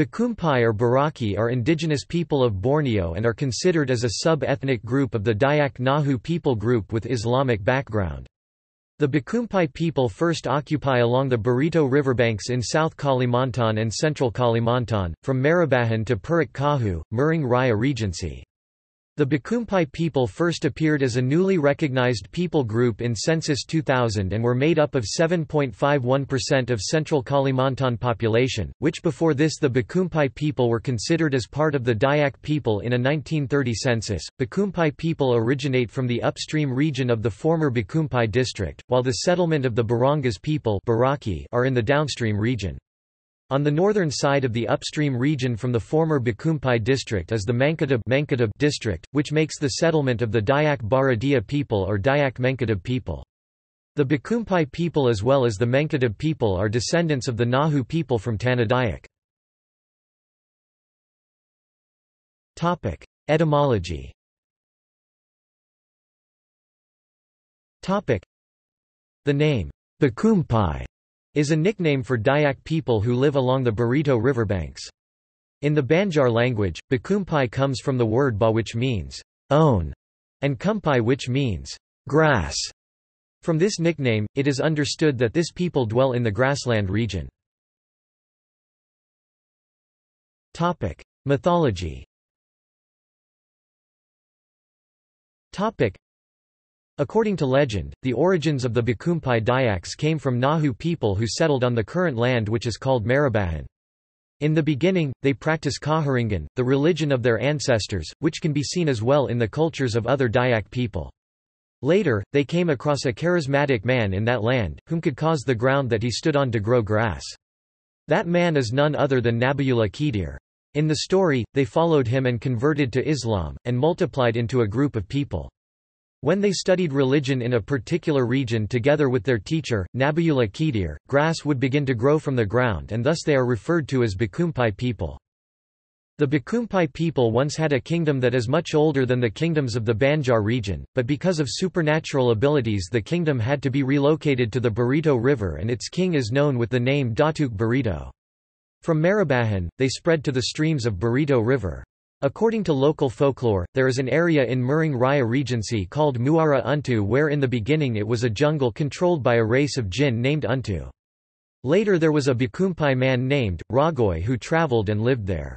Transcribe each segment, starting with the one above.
Bakumpai or Baraki are indigenous people of Borneo and are considered as a sub-ethnic group of the Dayak Ngaju people group with Islamic background. The Bakumpai people first occupy along the Barito riverbanks in South Kalimantan and Central Kalimantan, from Marabahan to Puruk Cahu, Murung Raya Regency. The Bakumpai people first appeared as a newly recognized people group in Census 2000 and were made up of 7.51% of central Kalimantan population, which before this the Bakumpai people were considered as part of the Dayak people in a 1930 census. Bakumpai people originate from the upstream region of the former Bakumpai district, while the settlement of the Barangas people are in the downstream region. On the northern side of the upstream region from the former Bakumpai district is the Mangkutab district, which makes the settlement of the Dayak Baradia people or Dayak Mangkutab people. The Bakumpai people as well as the Mangkutab people are descendants of the Ngaju people from Tanah Dayak. Etymology The name, Bakumpai is a nickname for Dayak people who live along the Barito riverbanks. In the Banjar language, Bakumpai comes from the word ba which means own, and kumpai which means grass. From this nickname, it is understood that this people dwell in the grassland region. Topic: Mythology According to legend, the origins of the Bakumpai Dayaks came from Ngaju people who settled on the current land which is called Marabahan. In the beginning, they practice Kaharingan, the religion of their ancestors, which can be seen as well in the cultures of other Dayak people. Later, they came across a charismatic man in that land, whom could cause the ground that he stood on to grow grass. That man is none other than Nabiyullah Khidir. In the story, they followed him and converted to Islam, and multiplied into a group of people. When they studied religion in a particular region together with their teacher, Nabiyullah Khidir, grass would begin to grow from the ground and thus they are referred to as Bakumpai people. The Bakumpai people once had a kingdom that is much older than the kingdoms of the Banjar region, but because of supernatural abilities the kingdom had to be relocated to the Barito River and its king is known with the name Datuk Barito. From Marabahan, they spread to the streams of Barito River. According to local folklore, there is an area in Murung Raya Regency called Muara Untu where in the beginning it was a jungle controlled by a race of jinn named Untu. Later there was a Bakumpai man named, Ragoy who travelled and lived there.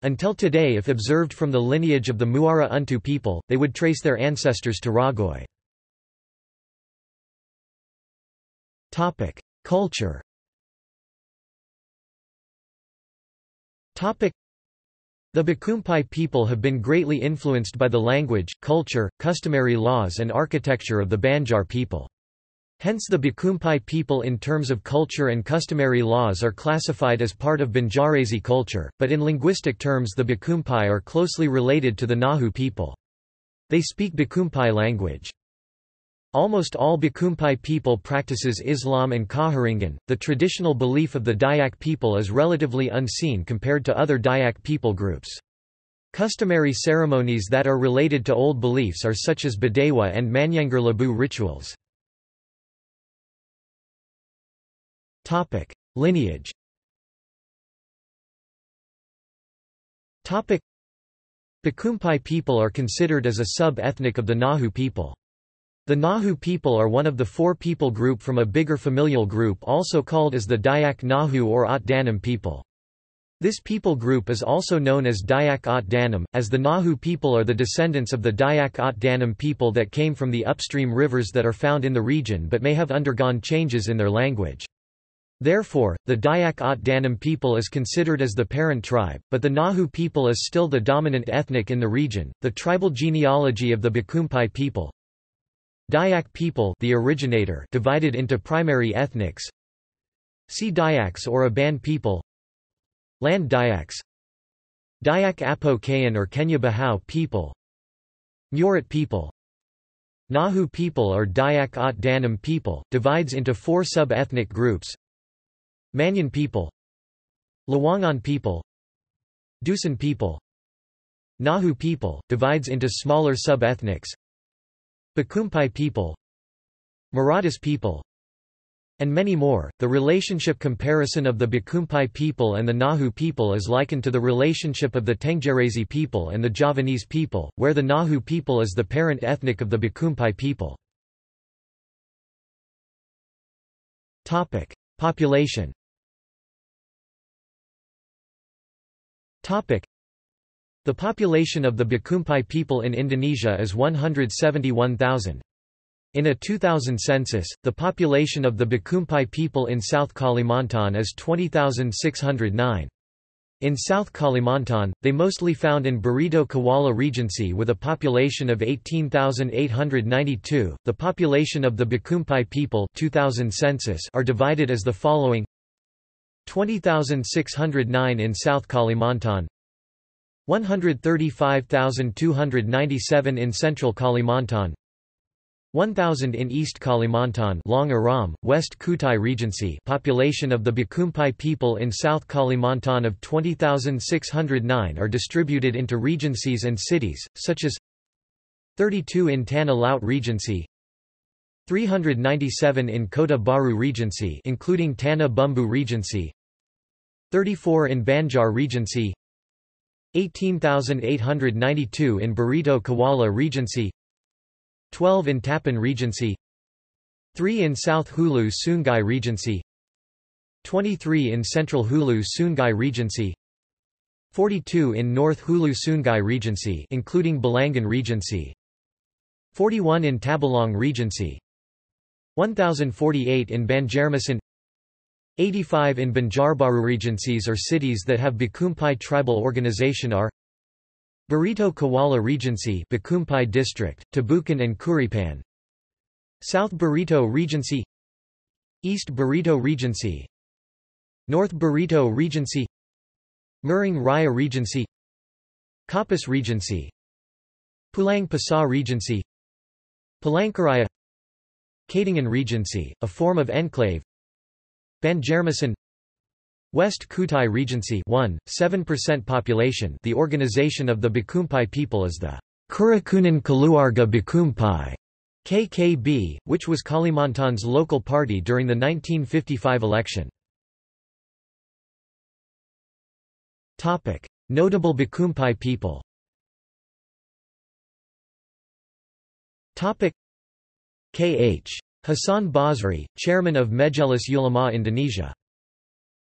Until today if observed from the lineage of the Muara Untu people, they would trace their ancestors to Ragoy. Culture the Bakumpai people have been greatly influenced by the language, culture, customary laws and architecture of the Banjar people. Hence the Bakumpai people in terms of culture and customary laws are classified as part of Banjarese culture, but in linguistic terms the Bakumpai are closely related to the Ngaju people. They speak Bakumpai language. Almost all Bakumpai people practices Islam and Kaharingan. The traditional belief of the Dayak people is relatively unseen compared to other Dayak people groups. Customary ceremonies that are related to old beliefs are such as Badewa and Manyangar Labu rituals. Topic: Lineage. Topic: Bakumpai people are considered as a sub-ethnic of the Ngaju people. The Ngaju people are one of the four people group from a bigger familial group also called as the Dayak Ngaju or Ot Danum people. This people group is also known as Dayak Ot Danum, as the Ngaju people are the descendants of the Dayak Ot Danum people that came from the upstream rivers that are found in the region but may have undergone changes in their language. Therefore, the Dayak Ot Danum people is considered as the parent tribe, but the Ngaju people is still the dominant ethnic in the region. The tribal genealogy of the Bakumpai people Dayak people the originator divided into primary ethnics. See Dayaks or Iban people. Land Dayaks. Dayak Apo Kayan or Kenyah Bahau people. Murut people. Ngaju people or Dayak Ot Danum people, divides into four sub-ethnic groups. Ma'anyan people. Lawangan people. Dusun people. Ngaju people, divides into smaller sub-ethnics Bakumpai people Marathas people and many more. The relationship comparison of the Bakumpai people and the Ngaju people is likened to the relationship of the Tenggerese people and the Javanese people, where the Ngaju people is the parent ethnic of the Bakumpai people. Topic: Population. Topic: The population of the Bakumpai people in Indonesia is 171,000. In a 2000 census, the population of the Bakumpai people in South Kalimantan is 20,609. In South Kalimantan, they mostly found in Barito Kuala Regency with a population of 18,892. The population of the Bakumpai people 2000 census are divided as the following 20,609 in South Kalimantan 135,297 in Central Kalimantan 1000 in East Kalimantan Long Iram, West Kutai Regency population of the Bakumpai people in South Kalimantan of 20,609 are distributed into regencies and cities, such as 32 in Tanah Laut Regency 397 in Kota Baru Regency including Tanah Bumbu Regency 34 in Banjar Regency 18,892 in Barito Kuala Regency 12 in Tapin Regency 3 in South Hulu Sungai Regency 23 in Central Hulu Sungai Regency 42 in North Hulu Sungai Regency including Balangan Regency 41 in Tabalong Regency 1048 in Banjarmasin 85 in Banjarbaru Regencies or cities that have Bakumpai tribal organization are Barito Kuala Regency Bakumpai District, Tabukan and Kuripan. South Barito Regency East Barito Regency North Barito Regency Murung Raya Regency Kapuas Regency Pulang Pisau Regency Palangkaraya Katingan Regency, a form of enclave Banjarmasin West Kutai Regency 1, 7% population. The organization of the Bakumpai people is the Kerukunan Keluarga Bakumpai KKB, which was Kalimantan's local party during the 1955 election. Notable Bakumpai people. K.H. Hassan Basri, chairman of Majelis Ulama Indonesia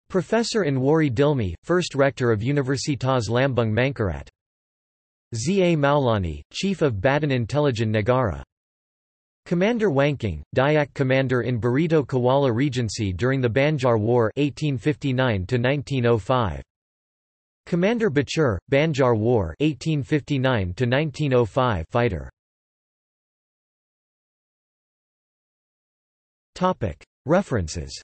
Professor Anwari Dilmi, first rector of Universitas Lambung Mangkurat. Z. A. Maulani, chief of Badan Intelijen Negara. Commander Wangkang, Dayak commander in Barito Kuala Regency during the Banjar War 1859 -1905. Commander Batur, Banjar War 1859 -1905 fighter. References